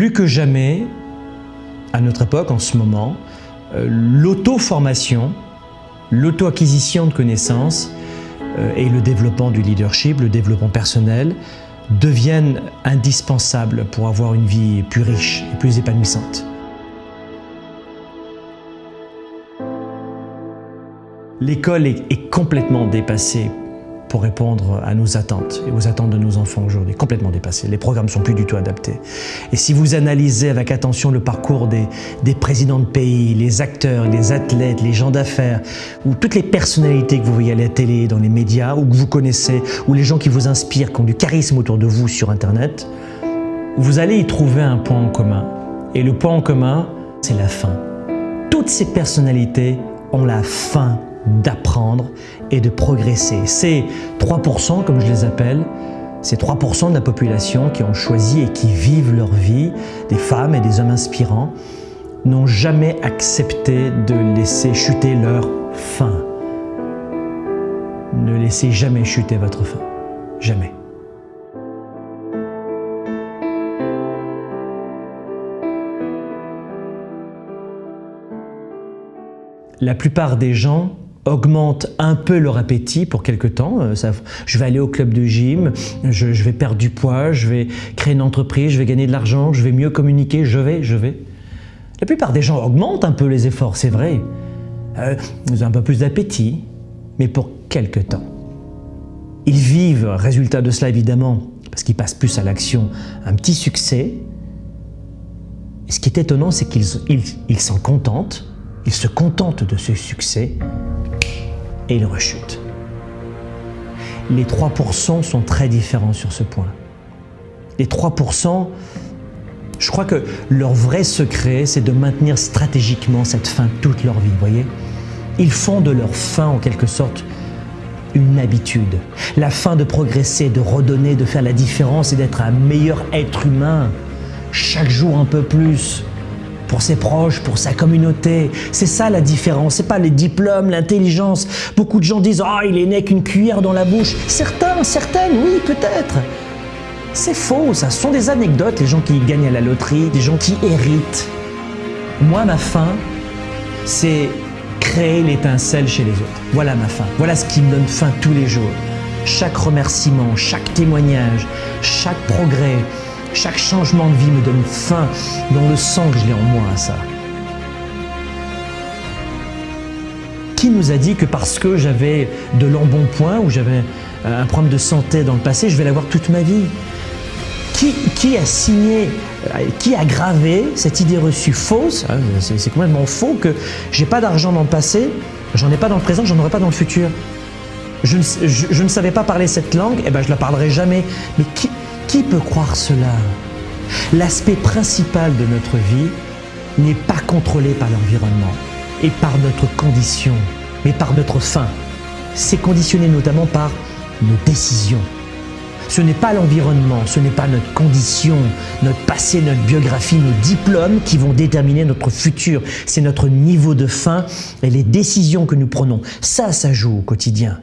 Plus que jamais, à notre époque, en ce moment, euh, l'auto-formation, l'auto-acquisition de connaissances euh, et le développement du leadership, le développement personnel, deviennent indispensables pour avoir une vie plus riche et plus épanouissante. L'école est, complètement dépassée pour répondre à nos attentes et aux attentes de nos enfants aujourd'hui, complètement dépassés. Les programmes sont plus du tout adaptés. Et si vous analysez avec attention le parcours des, des présidents de pays, les acteurs, les athlètes, les gens d'affaires, ou toutes les personnalités que vous voyez à la télé, dans les médias, ou que vous connaissez, ou les gens qui vous inspirent, qui ont du charisme autour de vous sur Internet, vous allez y trouver un point en commun. Et le point en commun, c'est la faim. Toutes ces personnalités ont la faim d'apprendre et de progresser. Ces 3%, comme je les appelle, ces 3% de la population qui ont choisi et qui vivent leur vie, des femmes et des hommes inspirants, n'ont jamais accepté de laisser chuter leur faim. Ne laissez jamais chuter votre faim. Jamais. La plupart des gens augmente un peu leur appétit pour quelque temps. Euh, je vais aller au club de gym, je, vais perdre du poids, je vais créer une entreprise, je vais gagner de l'argent, je vais mieux communiquer, je vais, je vais. La plupart des gens augmentent un peu les efforts, c'est vrai. Euh, ils ont un peu plus d'appétit, mais pour quelque temps. Ils vivent, résultat de cela évidemment, parce qu'ils passent plus à l'action, un petit succès. Et ce qui est étonnant, c'est qu'ils s'en contentent, ils se contentent de ce succès et il rechute. Les 3% sont très différents sur ce point. Les 3%, je crois que leur vrai secret, c'est de maintenir stratégiquement cette fin toute leur vie, voyez Ils font de leur fin, en quelque sorte, une habitude. La fin de progresser, de redonner, de faire la différence et d'être un meilleur être humain, chaque jour un peu plus, pour ses proches, pour sa communauté. C'est ça la différence, c'est pas les diplômes, l'intelligence. Beaucoup de gens disent « Ah, il est né qu'une cuillère dans la bouche ». Certains, certaines, oui, peut-être. C'est faux, ça. Ce sont des anecdotes, les gens qui gagnent à la loterie, des gens qui héritent. Moi, ma fin, c'est créer l'étincelle chez les autres. Voilà ma fin. Voilà ce qui me donne faim tous les jours. Chaque remerciement, chaque témoignage, chaque progrès, chaque changement de vie me donne faim dans le sang que je l'ai en moi, ça. Qui nous a dit que parce que j'avais de l'embonpoint ou j'avais un problème de santé dans le passé, je vais l'avoir toute ma vie? Qui, a signé, euh, qui a gravé cette idée reçue fausse, hein, c'est complètement faux que j'ai pas d'argent dans le passé, j'en ai pas dans le présent, j'en aurai pas dans le futur. Je ne, je ne, savais pas parler cette langue, et eh ben je la parlerai jamais. Mais qui, qui peut croire cela? L'aspect principal de notre vie n'est pas contrôlé par l'environnement et par notre condition, mais par notre faim. C'est conditionné notamment par nos décisions. Ce n'est pas l'environnement, ce n'est pas notre condition, notre passé, notre biographie, nos diplômes qui vont déterminer notre futur. C'est notre niveau de faim et les décisions que nous prenons. Ça, ça joue au quotidien.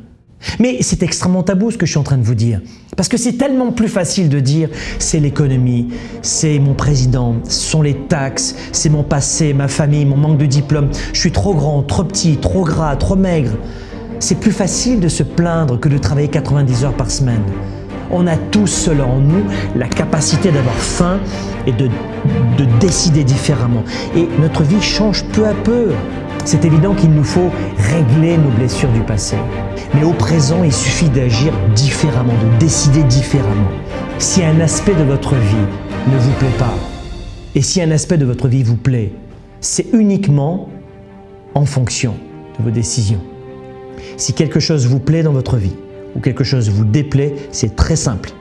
Mais c'est extrêmement tabou ce que je suis en train de vous dire. Parce que c'est tellement plus facile de dire c'est l'économie, c'est mon président, ce sont les taxes, c'est mon passé, ma famille, mon manque de diplôme, je suis trop grand, trop petit, trop gras, trop maigre. C'est plus facile de se plaindre que de travailler 90 heures par semaine. On a tous cela en nous, la capacité d'avoir faim et de, de décider différemment. Et notre vie change peu à peu. C'est évident qu'il nous faut régler nos blessures du passé. Mais au présent, il suffit d'agir différemment, de décider différemment. Si un aspect de votre vie ne vous plaît pas, et si un aspect de votre vie vous plaît, c'est uniquement en fonction de vos décisions. Si quelque chose vous plaît dans votre vie, ou quelque chose vous déplaît, c'est très simple.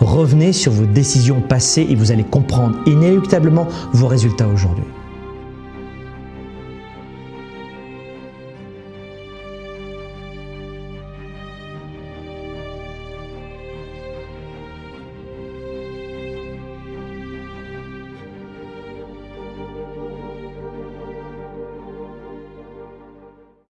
Revenez sur vos décisions passées et vous allez comprendre inéluctablement vos résultats aujourd'hui.